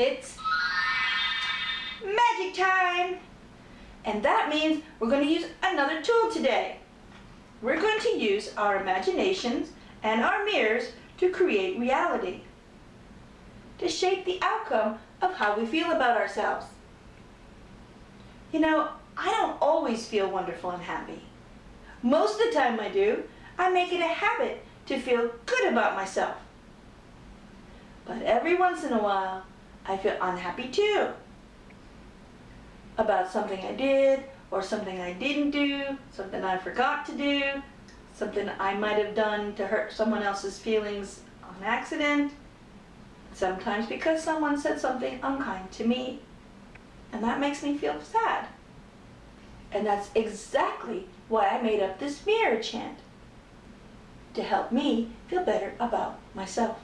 It's magic time! And that means we're going to use another tool today. We're going to use our imaginations and our mirrors to create reality, to shape the outcome of how we feel about ourselves. You know, I don't always feel wonderful and happy. Most of the time I do, I make it a habit to feel good about myself. But every once in a while, I feel unhappy too. About something I did, or something I didn't do, something I forgot to do, something I might have done to hurt someone else's feelings on accident, sometimes because someone said something unkind to me, and that makes me feel sad. And that's exactly why I made up this mirror chant, to help me feel better about myself.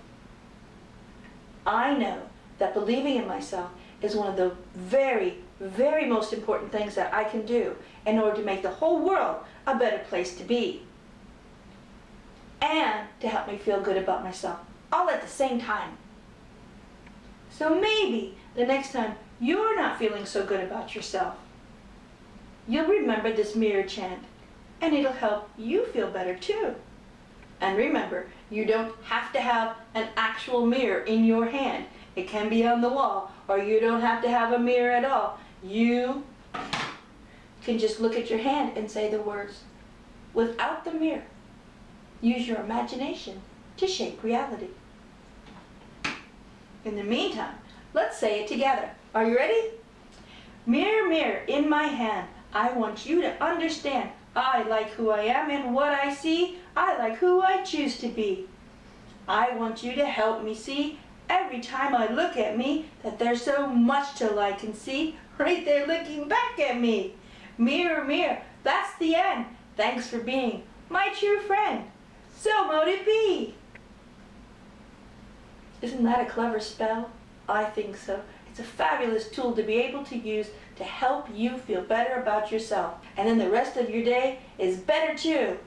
I know that believing in myself is one of the very, very most important things that I can do in order to make the whole world a better place to be. And to help me feel good about myself, all at the same time. So maybe the next time you're not feeling so good about yourself, you'll remember this mirror chant and it'll help you feel better too. And remember, you don't have to have an actual mirror in your hand. It can be on the wall, or you don't have to have a mirror at all. You can just look at your hand and say the words without the mirror. Use your imagination to shape reality. In the meantime, let's say it together. Are you ready? Mirror, mirror in my hand, I want you to understand I like who I am and what I see. I like who I choose to be. I want you to help me see every time I look at me that there's so much to like and see right there looking back at me. Mirror, mirror, that's the end. Thanks for being my true friend. So mote it be. Isn't that a clever spell? I think so. It's a fabulous tool to be able to use to help you feel better about yourself. And then the rest of your day is better too.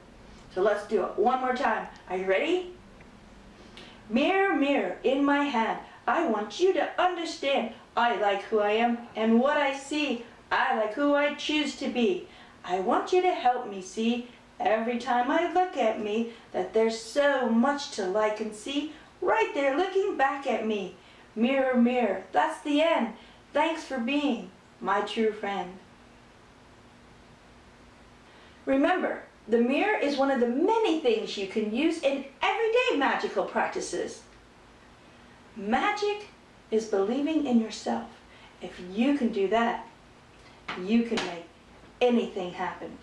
So let's do it one more time. Are you ready? Mirror, mirror in my hand, I want you to understand I like who I am and what I see. I like who I choose to be. I want you to help me see every time I look at me that there's so much to like and see right there looking back at me. Mirror, mirror, that's the end. Thanks for being my true friend. Remember, the mirror is one of the many things you can use in magical practices. Magic is believing in yourself. If you can do that, you can make anything happen.